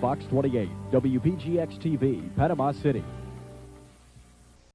Fox 28, WPGX TV, Panama City.